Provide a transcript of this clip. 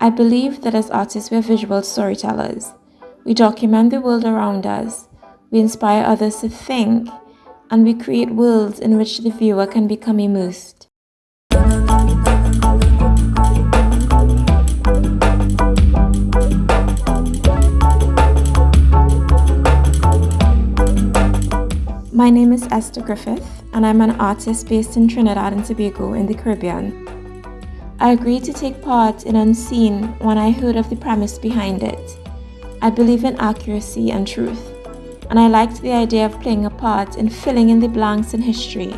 I believe that as artists, we are visual storytellers. We document the world around us, we inspire others to think, and we create worlds in which the viewer can become immersed. My name is Esther Griffith, and I'm an artist based in Trinidad and Tobago in the Caribbean. I agreed to take part in Unseen when I heard of the premise behind it. I believe in accuracy and truth, and I liked the idea of playing a part in filling in the blanks in history.